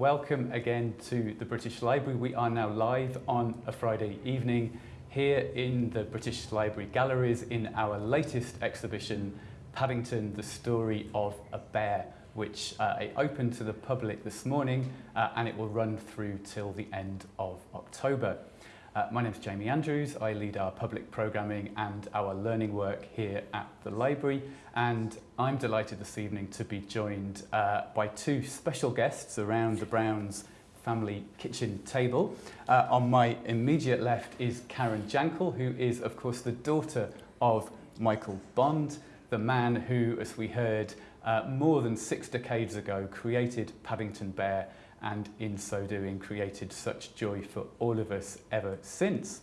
Welcome again to the British Library. We are now live on a Friday evening here in the British Library galleries in our latest exhibition, Paddington, the Story of a Bear, which uh, opened to the public this morning uh, and it will run through till the end of October. Uh, my name is Jamie Andrews. I lead our public programming and our learning work here at the library. And I'm delighted this evening to be joined uh, by two special guests around the Browns family kitchen table. Uh, on my immediate left is Karen Jankel, who is, of course, the daughter of Michael Bond, the man who, as we heard, uh, more than six decades ago created Paddington Bear and in so doing created such joy for all of us ever since.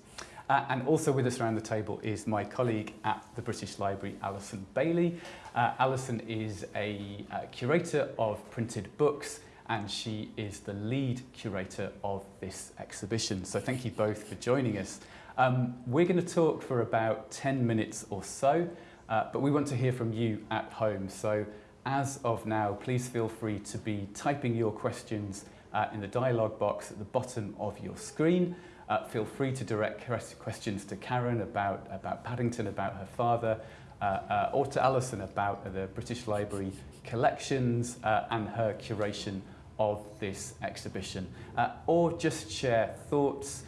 Uh, and also with us around the table is my colleague at the British Library, Alison Bailey. Uh, Alison is a uh, curator of printed books and she is the lead curator of this exhibition. So thank you both for joining us. Um, we're going to talk for about 10 minutes or so, uh, but we want to hear from you at home. So as of now, please feel free to be typing your questions uh, in the dialog box at the bottom of your screen. Uh, feel free to direct questions to Karen about, about Paddington, about her father, uh, uh, or to Alison about the British Library collections uh, and her curation of this exhibition. Uh, or just share thoughts,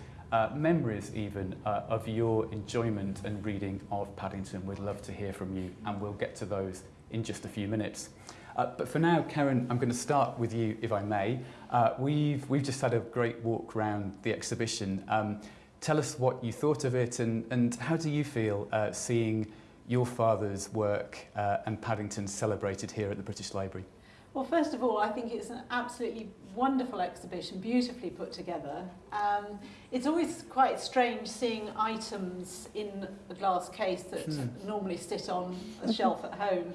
memories even, of your enjoyment and reading of Paddington. We'd love to hear from you and we'll get to those in just a few minutes. Uh, but for now, Karen, I'm going to start with you, if I may. Uh, we've, we've just had a great walk around the exhibition. Um, tell us what you thought of it and, and how do you feel uh, seeing your father's work uh, and Paddington celebrated here at the British Library? Well, first of all, I think it's an absolutely wonderful exhibition, beautifully put together. Um, it's always quite strange seeing items in a glass case that hmm. normally sit on a shelf at home.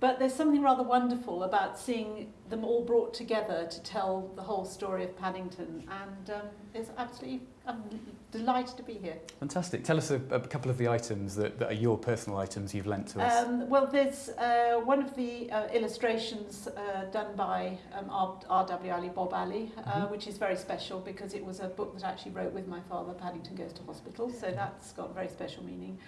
But there's something rather wonderful about seeing them all brought together to tell the whole story of Paddington. And um, it's absolutely, I'm delighted to be here. Fantastic. Tell us a, a couple of the items that, that are your personal items you've lent to us. Um, well, there's uh, one of the uh, illustrations uh, done by um, R.W. Alley, Bob Alley, uh, mm -hmm. which is very special because it was a book that I actually wrote with my father, Paddington Goes to Hospital. So that's got very special meaning.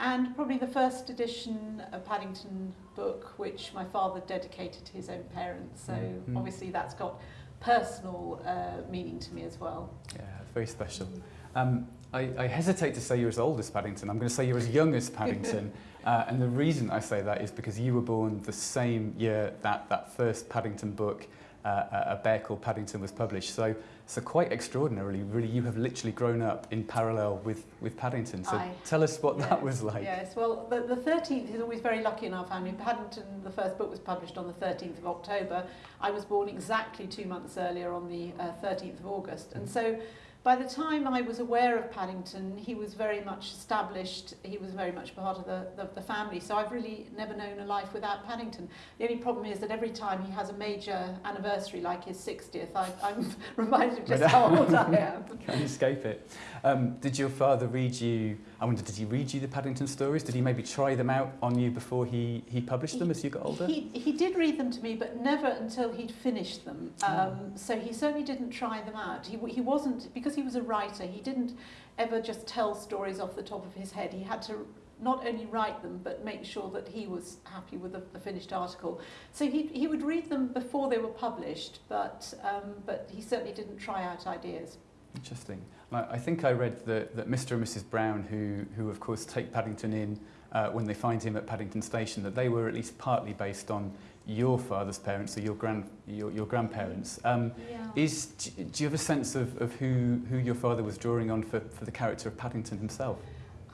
And probably the first edition of Paddington book, which my father dedicated to his own parents. So mm obviously that's got personal uh, meaning to me as well. Yeah, very special. Um, I, I hesitate to say you're as old as Paddington. I'm going to say you're as young as Paddington. uh, and the reason I say that is because you were born the same year that that first Paddington book, uh, A Bear Called Paddington, was published. So So quite extraordinarily, really, you have literally grown up in parallel with, with Paddington. So I, tell us what yes, that was like. Yes, well, the, the 13th is always very lucky in our family. Paddington, the first book was published on the 13th of October. I was born exactly two months earlier on the uh, 13th of August. And mm. so by the time I was aware of Paddington, he was very much established, he was very much part of the, the, the family, so I've really never known a life without Paddington. The only problem is that every time he has a major anniversary, like his 60th, I, I'm reminded of just how old I am. Can't escape it. Um, did your father read you, I wonder, did he read you the Paddington stories? Did he maybe try them out on you before he, he published them he, as you got older? He, he did read them to me, but never until he'd finished them. Um, oh. So he certainly didn't try them out. He, he wasn't, because because he was a writer, he didn't ever just tell stories off the top of his head. He had to not only write them, but make sure that he was happy with the, the finished article. So he, he would read them before they were published, but, um, but he certainly didn't try out ideas. Interesting. I, I think I read that, that Mr and Mrs Brown, who, who of course take Paddington in uh, when they find him at Paddington Station, that they were at least partly based on your father's parents or your grand your, your grandparents um yeah. is do you have a sense of of who who your father was drawing on for for the character of Paddington himself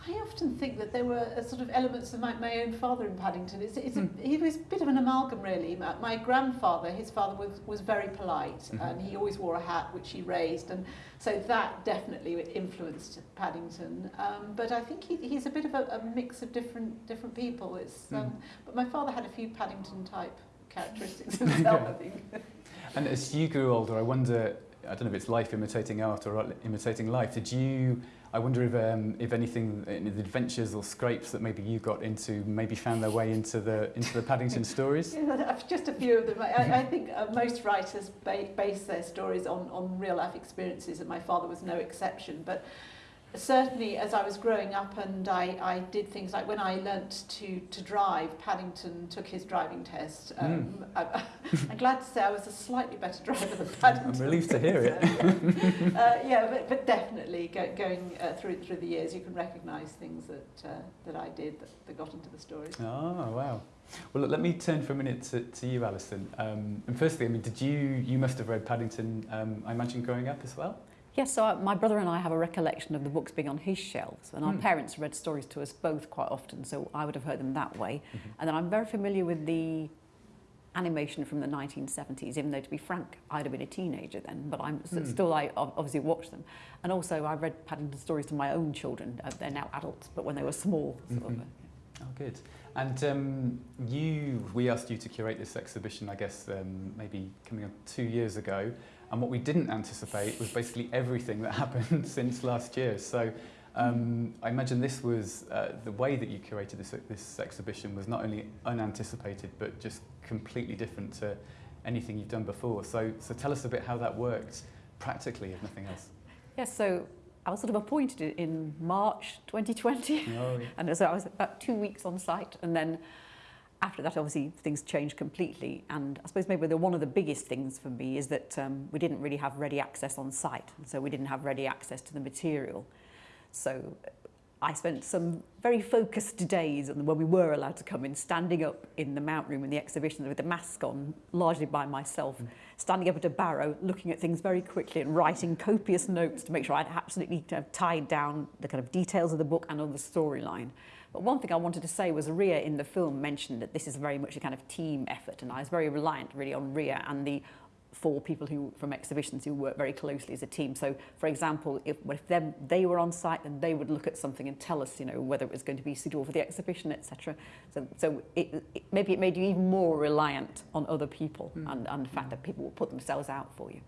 I often think that there were a sort of elements of my, my own father in Paddington. It's, it's mm. a, hmm. he was a bit of an amalgam, really. My, my grandfather, his father was, was very polite, mm -hmm. and he always wore a hat, which he raised, and so that definitely influenced Paddington. Um, but I think he, he's a bit of a, a mix of different different people. It's, um, mm. But my father had a few Paddington type characteristics himself, I think. And as you grew older, I wonder I don't know if it's life imitating art or imitating life. Did you, I wonder if, um, if anything, any the adventures or scrapes that maybe you got into maybe found their way into the, into the Paddington stories? yeah, just a few of them. I, I think uh, most writers ba base their stories on, on real life experiences and my father was no exception. But certainly as I was growing up and I, I did things like when I learnt to, to drive, Paddington took his driving test. Hmm. Um, mm. I, I'm glad to say I was a slightly better driver than Paddington. I'm relieved to hear it. uh, yeah, but, but definitely go, going uh, through through the years, you can recognise things that uh, that I did that, that got into the stories. Oh, wow. Well, look, let me turn for a minute to, to you, Alison. Um, and firstly, I mean, did you, you must have read Paddington, um, I imagine, growing up as well? Yes, so my brother and I have a recollection of the books being on his shelves, and our mm. parents read stories to us both quite often, so I would have heard them that way. Mm -hmm. And then I'm very familiar with the animation from the 1970s, even though, to be frank, I'd have been a teenager then, but I'm mm. still, I obviously watched them. And also, I read Paddington stories to my own children. Uh, they're now adults, but when they were small. Sort -hmm. of, uh, Oh, good. And um, you, we asked you to curate this exhibition, I guess, um, maybe coming up two years ago. And what we didn't anticipate was basically everything that happened since last year. So um, I imagine this was, uh, the way that you curated this, this exhibition was not only unanticipated, but just completely different to anything you've done before. So, so tell us a bit how that worked practically, if nothing else. Yes, so I was sort of appointed in March 2020. Oh, yeah. and so I was about two weeks on site and then after that, obviously, things changed completely. And I suppose maybe the, one of the biggest things for me is that um, we didn't really have ready access on site. So we didn't have ready access to the material. So I spent some very focused days when we were allowed to come in, standing up in the mount room in the exhibition with the mask on, largely by myself, mm. standing up at a barrow, looking at things very quickly and writing copious notes to make sure I'd absolutely tied down the kind of details of the book and of the storyline. But one thing I wanted to say was Ria in the film mentioned that this is very much a kind of team effort, and I was very reliant really on Ria and the four people who from exhibitions who work very closely as a team. So, for example, if, if them, they were on site, then they would look at something and tell us, you know, whether it was going to be suitable for the exhibition, etc. So, so it, it, maybe it made you even more reliant on other people mm. and, and the fact that people will put themselves out for you.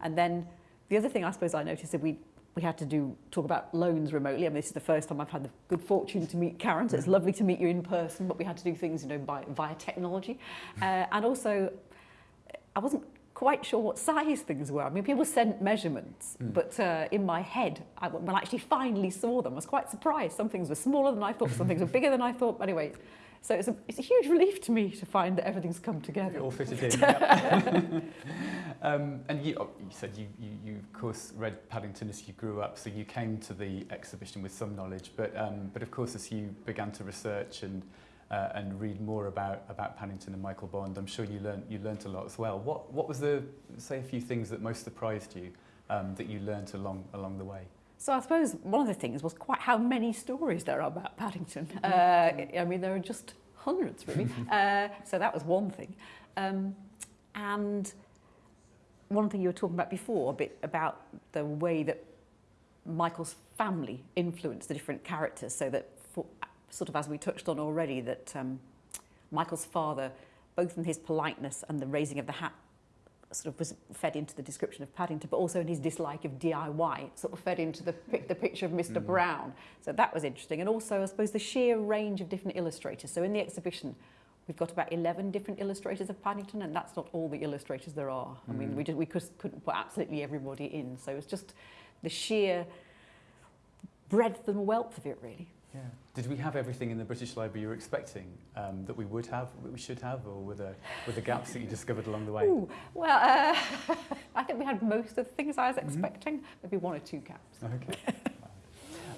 And then the other thing I suppose I noticed that we we had to do talk about loans remotely. I mean, this is the first time I've had the good fortune to meet Karen, so it's mm. lovely to meet you in person, but we had to do things, you know, by, via technology. Uh, and also, I wasn't quite sure what size things were. I mean, people sent measurements, mm. but uh, in my head, I, when I actually finally saw them, I was quite surprised. Some things were smaller than I thought, some things were bigger than I thought. Anyway, so it's a, it's a huge relief to me to find that everything's come together. It all fitted in. um, and you, oh, you said you, you, you, of course, read Paddington as you grew up, so you came to the exhibition with some knowledge. But, um, but of course, as you began to research and, uh, and read more about, about Paddington and Michael Bond, I'm sure you learned, you learned a lot as well. What, what was the, say, a few things that most surprised you um, that you learned along, along the way? So I suppose one of the things was quite how many stories there are about Paddington. Mm-hmm. Uh, I mean, there are just hundreds, really. uh, so that was one thing. Um, and one thing you were talking about before, a bit about the way that Michael's family influenced the different characters, so that, for, sort of as we touched on already, that um, Michael's father, both in his politeness and the raising of the hat sort of was fed into the description of Paddington, but also in his dislike of DIY, sort of fed into the, the picture of Mr. Mm. Brown. So that was interesting. And also, I suppose, the sheer range of different illustrators. So in the exhibition, we've got about 11 different illustrators of Paddington, and that's not all the illustrators there are. Mm. I mean, we, just, we just couldn't put absolutely everybody in. So it's just the sheer breadth and wealth of it, really. Yeah. Did we have everything in the British Library you were expecting um, that we would have, we should have, or were there, were the gaps that you discovered along the way? Ooh, well, uh, I think we had most of the things I was mm-hmm. expecting, mm -hmm. maybe one or two gaps. Okay.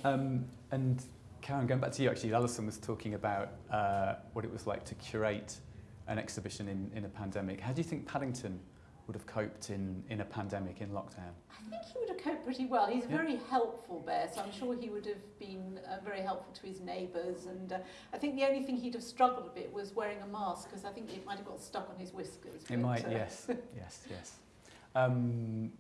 um, and Karen, going back to you, actually, Alison was talking about uh, what it was like to curate an exhibition in, in a pandemic. How do you think Paddington would have coped in, in a pandemic, in lockdown? I think he would have coped pretty well. He's a yeah. very helpful bear, so I'm sure he would have been uh, very helpful to his neighbours. And uh, I think the only thing he'd have struggled a bit was wearing a mask, because I think it might have got stuck on his whiskers. It but, might, uh, yes, yes, yes. Um,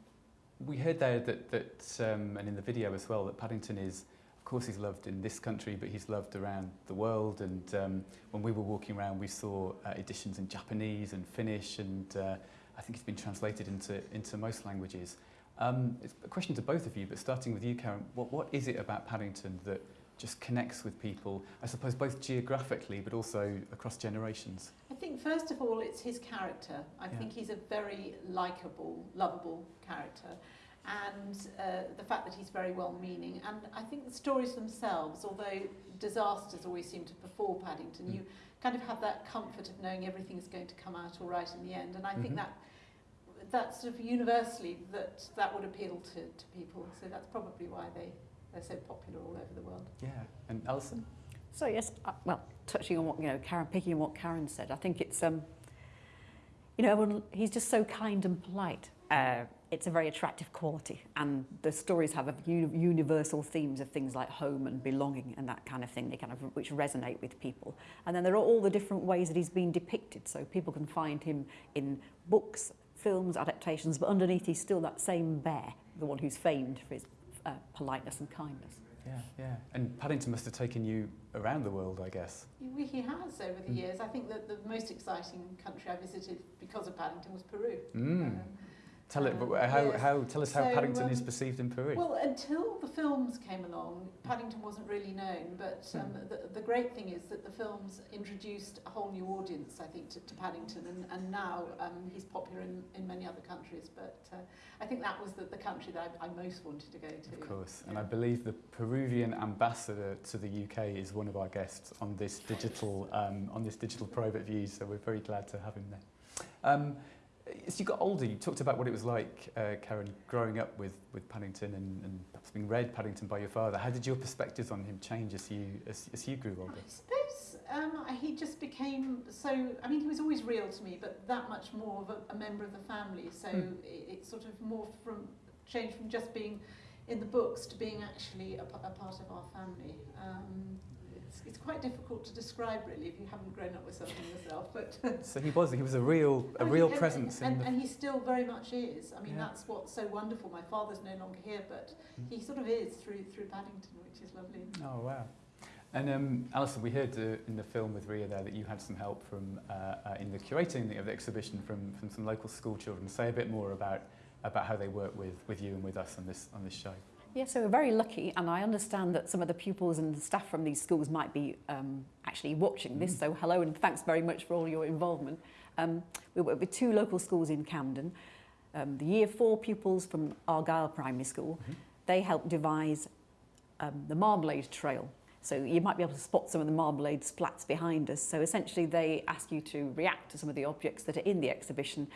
we heard there that, that um, and in the video as well, that Paddington is, of course he's loved in this country, but he's loved around the world. And um, when we were walking around, we saw uh, editions in Japanese and Finnish and uh, I think it's been translated into, into most languages. Um, it's a question to both of you, but starting with you, Karen, what, what is it about Paddington that just connects with people, I suppose both geographically but also across generations? I think first of all it's his character. I yeah. think he's a very likable, lovable character and uh, the fact that he's very well-meaning. And I think the stories themselves, although disasters always seem to befall Paddington, mm. you kind of have that comfort of knowing everything is going to come out all right in the end. And I mm -hmm. think mm-hmm. that that's sort of universally that that would appeal to, to people. So that's probably why they, they're so popular all over the world. Yeah. And Alison? So yes, uh, well, touching on what, you know, Karen, picking on what Karen said, I think it's, um, you know, he's just so kind and polite. Uh, it's a very attractive quality and the stories have a universal themes of things like home and belonging and that kind of thing they kind of which resonate with people and then there are all the different ways that he's been depicted so people can find him in books films adaptations but underneath he's still that same bear the one who's famed for his uh, politeness and kindness. Yeah yeah. And Paddington must have taken you around the world I guess. He, he has over the mm. years. I think that the most exciting country I visited because of Paddington was Peru. Mm. um, Tell it, but how, yes. how, tell us how so, Paddington um, is perceived in Peru. Well, until the films came along, Paddington wasn't really known, but hmm. um, hmm. the, the great thing is that the films introduced a whole new audience, I think, to, to Paddington, and, and now um, he's popular in, in many other countries, but uh, I think that was the, the country that I, I most wanted to go to. Of course, yeah. and I believe the Peruvian ambassador to the UK is one of our guests on this digital, um, on this digital private view, so we're very glad to have him there. Um, as you got older, you talked about what it was like, uh, Karen, growing up with, with Paddington and, and perhaps being read Paddington by your father. How did your perspectives on him change as you, as, as you grew older? I suppose um, he just became so, I mean, he was always real to me, but that much more of a, a member of the family. So mm. it, it sort of more from, changed from just being in the books to being actually a, a part of our family. Um, it's quite difficult to describe really if you haven't grown up with something yourself. But so he was he was a real a real he, presence, and, and, and, he still very much is. I mean, yeah. that's what's so wonderful. My father's no longer here, but mm. he sort of is through through Paddington, which is lovely. Oh wow. And um, Alison, we heard uh, in the film with Ria there that you had some help from uh, uh, in the curating of the exhibition from, from some local school children. Say a bit more about about how they work with, with you and with us on this on this show. Yeah, so we're very lucky, and I understand that some of the pupils and the staff from these schools might be um, actually watching this, mm. so hello and thanks very much for all your involvement. Um, we work with two local schools in Camden. Um, the year four pupils from Argyle Primary School, mm -hmm. they helped devise um, the Marmalade Trail. So you might be able to spot some of the marmalade splats behind us. So essentially they ask you to react to some of the objects that are in the exhibition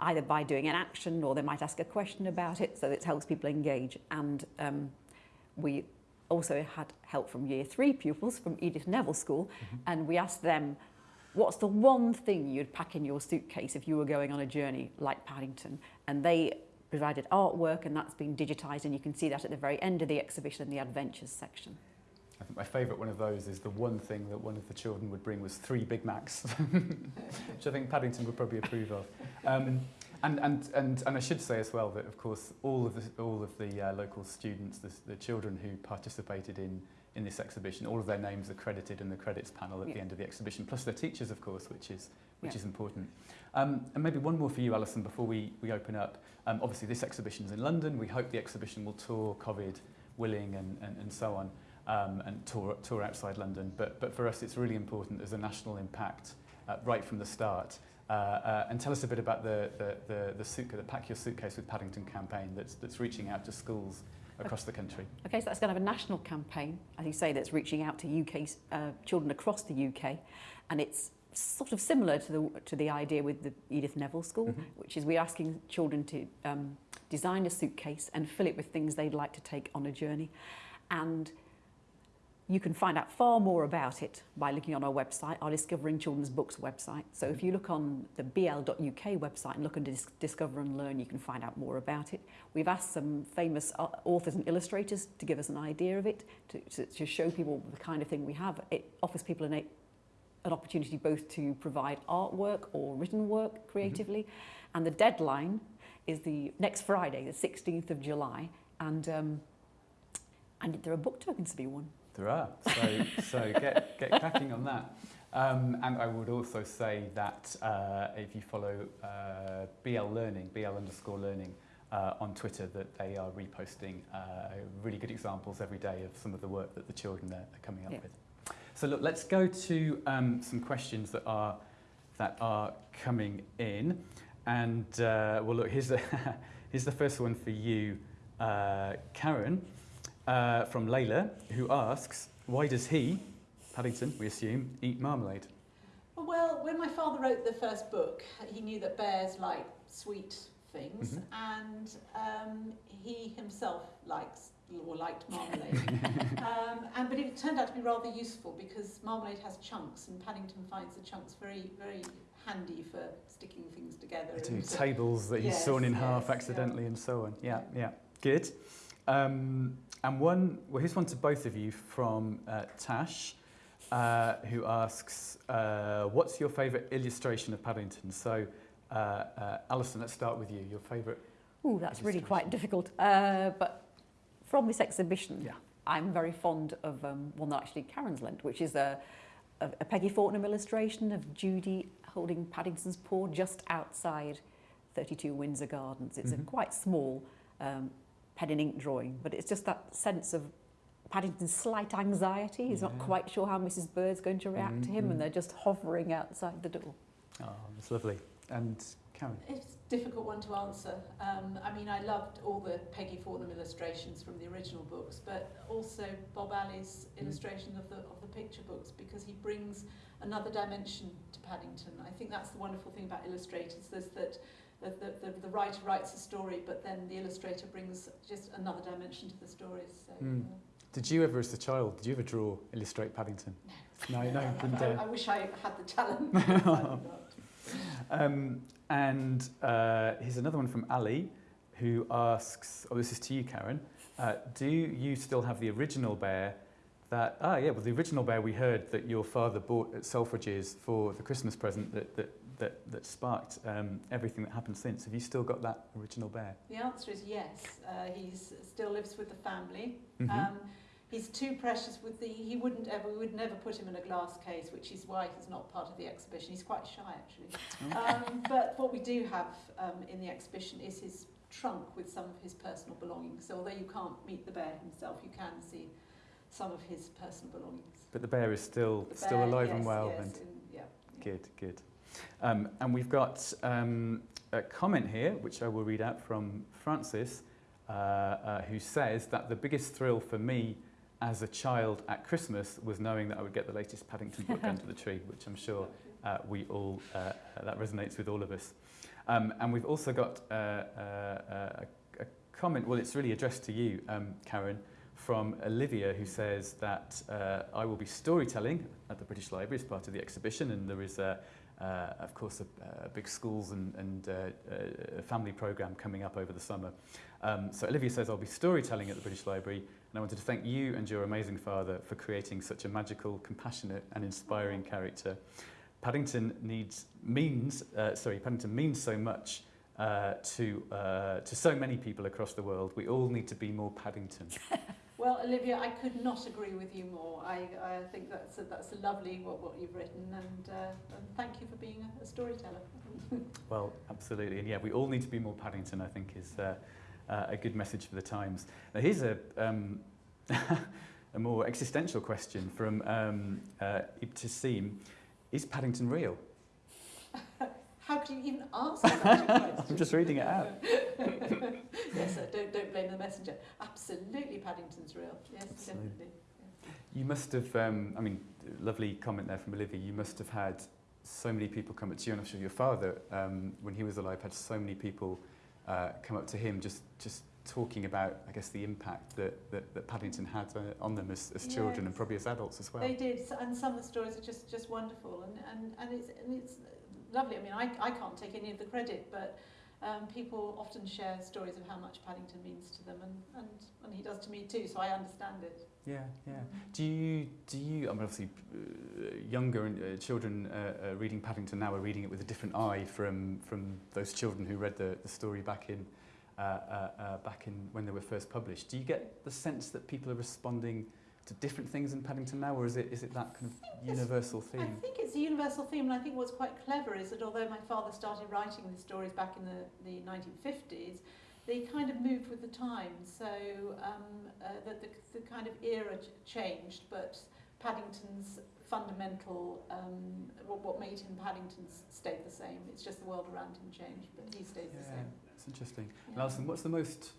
either by doing an action or they might ask a question about it, so it helps people engage. And um, we also had help from year three pupils from Edith Neville School, mm -hmm. and we asked them, what's the one thing you'd pack in your suitcase if you were going on a journey like Paddington? And they provided artwork, and that's been digitised, and you can see that at the very end of the exhibition in the adventures section. I think my favourite one of those is the one thing that one of the children would bring was three Big Macs, which I think Paddington would probably approve of. Um, and, and, and, and I should say as well that, of course, all of the, all of the uh, local students, the, the children who participated in, in this exhibition, all of their names are credited in the credits panel at yeah. the end of the exhibition, plus their teachers, of course, which is, which yeah. is important. Um, and maybe one more for you, Alison, before we, we open up. Um, obviously, this exhibition is in London. We hope the exhibition will tour COVID willing and, and, and so on. Um, and tour, tour outside London. But, but for us, it's really important there's a national impact uh, right from the start. Uh, uh, and tell us a bit about the, the, the, the, the Pack Your Suitcase with Paddington campaign that's, that's reaching out to schools across the country. Okay, so that's going to have a national campaign, as you say, that's reaching out to UK uh, children across the UK. And it's sort of similar to the, to the idea with the Edith Neville School, mm -hmm. which is we're asking children to um, design a suitcase and fill it with things they'd like to take on a journey. And You can find out far more about it by looking on our website, our Discovering Children's Books website. So if you look on the bl.uk website and look under Dis Discover and Learn, you can find out more about it. We've asked some famous uh, authors and illustrators to give us an idea of it, to, to, to show people the kind of thing we have. It offers people an, an opportunity both to provide artwork or written work creatively. Mm -hmm. And the deadline is the next Friday, the 16th of July. And, um, and there are book tokens to be won. There are. So, so get, get cracking on that. Um, and I would also say that uh, if you follow uh, BL Learning, BL underscore Learning uh, on Twitter, that they are reposting uh, really good examples every day of some of the work that the children are, are coming up Yeah. with. So look, let's go to um, some questions that are that are coming in. And uh, well, look, here's the here's the first one for you, uh, Karen, uh, from Layla, who asks, why does he, Paddington, we assume, eat marmalade? Well, when my father wrote the first book, he knew that bears like sweet things, Mhm. and um, he himself likes or liked marmalade. um, and but it turned out to be rather useful because marmalade has chunks, and Paddington finds the chunks very, very handy for sticking things together. To tables that he's yes, sawn in yes, half yeah. accidentally and so on. Yeah, yeah, good. Um, and one, well, here's one to both of you from uh, Tash, uh, who asks, uh, what's your favourite illustration of Paddington? So, uh, uh, Alison, let's start with you. Your favourite? Oh, that's really quite difficult. Uh, but from this exhibition, Yeah. I'm very fond of um, one that actually Karen's lent, which is a, a, a Peggy Fortnum illustration of Judy holding Paddington's paw just outside 32 Windsor Gardens. It's Mhm. a quite small um, pen and ink drawing, but it's just that sense of Paddington's slight anxiety. He's not quite sure how Mrs. Bird's going to react to him, and they're just hovering outside the door. Oh, that's lovely. And Karen? It's a difficult one to answer. Um, I mean, I loved all the Peggy Fortnum illustrations from the original books, but also Bob Alley's Mm. illustration of the of the picture books because he brings another dimension to Paddington. I think that's the wonderful thing about illustrators. is that the, the, the, the writer writes a story, but then the illustrator brings just another dimension to the stories. So, Mm. uh, Did you ever, as a child, did you ever draw, illustrate Paddington? No, no, I, didn't I, dare. I wish I had the talent. Um, and uh, here's another one from Ali, who asks, oh, this is to you, Karen. Uh, do you still have the original bear that, ah, yeah, well, the original bear we heard that your father bought at Selfridges for the Christmas present that, that, that, that sparked um, everything that happened since. Have you still got that original bear? The answer is yes. Uh, he still lives with the family. Mhm. Um, he's too precious with the. He wouldn't ever. We would never put him in a glass case, which is why he's not part of the exhibition. He's quite shy, actually. Um, but what we do have um, in the exhibition is his trunk with some of his personal belongings. So although you can't meet the bear himself, you can see some of his personal belongings. But the bear is still, The still alive yes, and well. Yes, and yeah, yeah. Good, good. Um, and we've got um, a comment here, which I will read out from Francis, uh, uh, who says that the biggest thrill for me as a child at Christmas was knowing that I would get the latest Paddington book under the tree, which I'm sure uh, we all, uh, uh, that resonates with all of us. Um, and we've also got uh, a, a comment, well, it's really addressed to you, um, Karen, from Olivia, who says that uh, I will be storytelling at the British Library as part of the exhibition, and there is, a, uh, of course, a, a big schools and, and uh, uh, family program coming up over the summer. Um, so Olivia says I'll be storytelling at the British Library, and I wanted to thank you and your amazing father for creating such a magical, compassionate, and inspiring character. Paddington needs means uh, sorry Paddington means so much uh, to uh, to so many people across the world. We all need to be more Paddington. Well, Olivia, I could not agree with you more. I, I think that's a, that's lovely what, what you've written, and, uh, and thank you for being a, a storyteller. Well, absolutely, and yeah, we all need to be more Paddington. I think is uh, uh, a good message for the times. Now, here's a um, a more existential question from um, uh, Ibtisim. Is Paddington real? How can you even ask such a question? I'm just reading it out. yes, sir, don't, don't blame the messenger. Absolutely, Paddington's real. Yes, Absolutely. definitely. You must have, um, I mean, lovely comment there from Olivia. You must have had so many people come up to you, and I'm sure your father, um, when he was alive, had so many people uh, come up to him just, just talking about, I guess, the impact that, that, that Paddington had uh, on them as, as children and probably as adults as well. They did, and some of the stories are just, just wonderful, and, and, and, it's, and it's lovely. I mean, I, I can't take any of the credit, but um, people often share stories of how much Paddington means to them, and, and, and he does to me too, so I understand it. Yeah, yeah. Mm-hmm. Do you, do you, I mean, obviously uh, younger uh, children uh, uh, reading Paddington now are reading it with a different eye from, from those children who read the, the story back in, uh, uh, uh, back in when they were first published. Do you get the sense that people are responding to different things in Paddington now, or is it is it that kind of universal theme? I think it's a universal theme, and I think what's quite clever is that although my father started writing the stories back in the, the 1950s, they kind of moved with the times. So um, uh, the, the, the kind of era ch- changed, but Paddington's fundamental, um, what, what made him Paddington stayed the same. It's just the world around him changed, but he stays the same. it's interesting. Yeah. Alison, what's the most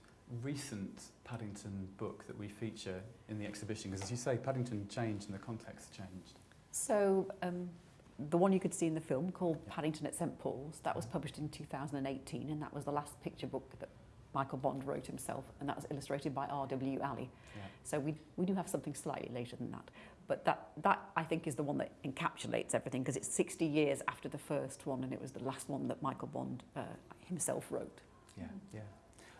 recent Paddington book that we feature in the exhibition? Because as you say, Paddington changed and the context changed. So um, the one you could see in the film called Yeah. Paddington at St Paul's, that was published in 2018 and that was the last picture book that Michael Bond wrote himself and that was illustrated by R.W. Alley. Yeah. So we, we do have something slightly later than that. But that, that I think is the one that encapsulates everything because it's 60 years after the first one and it was the last one that Michael Bond uh, himself wrote. Yeah, yeah.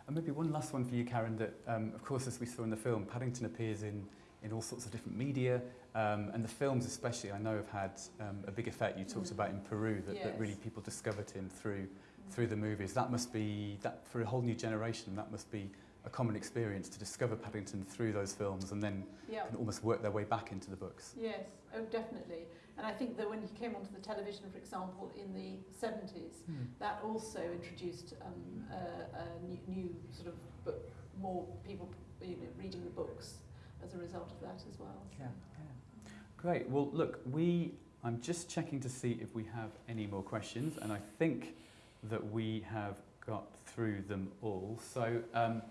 And maybe one last one for you, Karen, that, um, of course, as we saw in the film, Paddington appears in, in all sorts of different media, um, and the films especially, I know, have had um, a big effect. You talked mm. about in Peru that, yes. that really people discovered him through mm. through the movies. That must be, that for a whole new generation, that must be a common experience to discover Paddington through those films and then Yeah. can almost work their way back into the books. Yes, oh definitely. And I think that when he came onto the television, for example, in the 70s, that also introduced um, a, a new, new sort of book, more people you know, reading the books as a result of that as well. So. Yeah, yeah. Great. Well, look, we. I'm just checking to see if we have any more questions, and I think that we have got through them all. So um,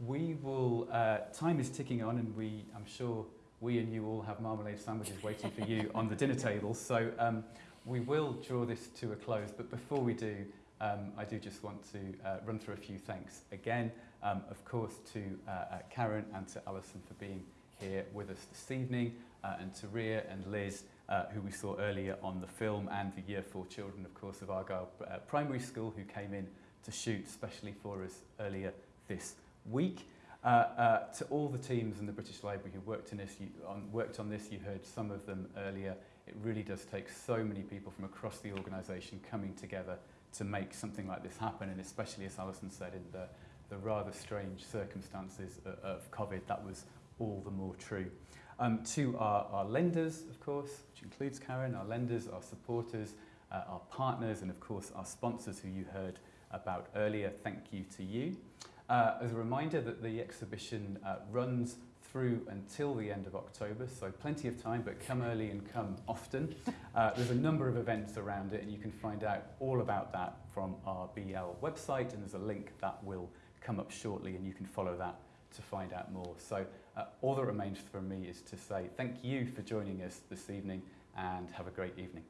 we will. Uh, time is ticking on, and we. I'm sure we and you all have marmalade sandwiches waiting for you on the dinner table. So um, we will draw this to a close. But before we do, um, I do just want to uh, run through a few thanks again. Um, of course, to uh, uh, Karen and to Alison for being here with us this evening, uh, and to Ria and Liz, uh, who we saw earlier on the film, and the Year 4 children, of course, of Argyle uh, Primary School, who came in to shoot specially for us earlier this week. Uh, uh, to all the teams in the British Library who worked, in this, you, on, worked on this, you heard some of them earlier. It really does take so many people from across the organisation coming together to make something like this happen, and especially, as Alison said, in the, the rather strange circumstances of, of COVID, that was all the more true. Um, to our, our lenders, of course, which includes Karen, our lenders, our supporters, uh, our partners, and of course our sponsors who you heard about earlier, thank you to you. Uh, as a reminder that the exhibition uh, runs through until the end of October, so plenty of time, but come early and come often. Uh, there's a number of events around it, and you can find out all about that from our BL website, and there's a link that will come up shortly, and you can follow that to find out more. So uh, all that remains for me is to say thank you for joining us this evening, and have a great evening.